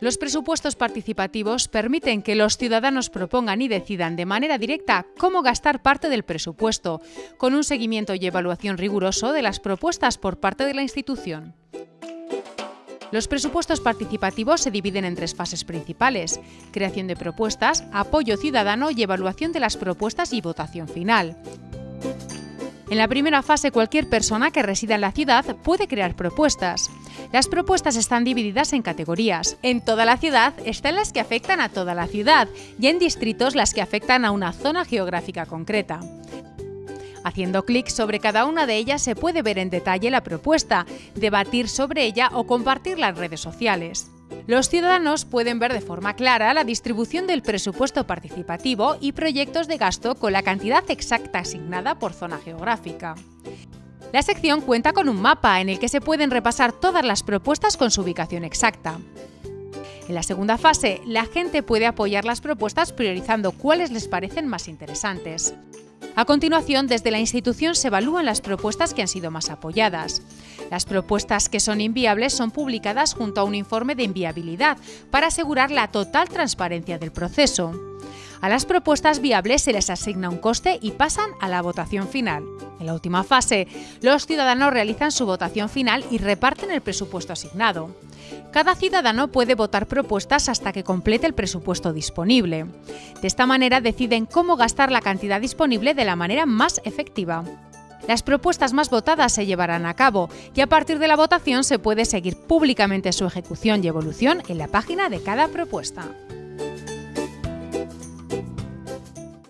Los presupuestos participativos permiten que los ciudadanos propongan y decidan de manera directa cómo gastar parte del presupuesto, con un seguimiento y evaluación riguroso de las propuestas por parte de la institución. Los presupuestos participativos se dividen en tres fases principales, creación de propuestas, apoyo ciudadano y evaluación de las propuestas y votación final. En la primera fase, cualquier persona que resida en la ciudad puede crear propuestas. Las propuestas están divididas en categorías. En toda la ciudad están las que afectan a toda la ciudad y en distritos las que afectan a una zona geográfica concreta. Haciendo clic sobre cada una de ellas se puede ver en detalle la propuesta, debatir sobre ella o compartirla en redes sociales. Los ciudadanos pueden ver de forma clara la distribución del presupuesto participativo y proyectos de gasto con la cantidad exacta asignada por zona geográfica. La sección cuenta con un mapa en el que se pueden repasar todas las propuestas con su ubicación exacta. En la segunda fase, la gente puede apoyar las propuestas priorizando cuáles les parecen más interesantes. A continuación, desde la institución se evalúan las propuestas que han sido más apoyadas. Las propuestas que son inviables son publicadas junto a un informe de inviabilidad para asegurar la total transparencia del proceso. A las propuestas viables se les asigna un coste y pasan a la votación final. En la última fase, los ciudadanos realizan su votación final y reparten el presupuesto asignado. Cada ciudadano puede votar propuestas hasta que complete el presupuesto disponible. De esta manera deciden cómo gastar la cantidad disponible de la manera más efectiva. Las propuestas más votadas se llevarán a cabo y a partir de la votación se puede seguir públicamente su ejecución y evolución en la página de cada propuesta.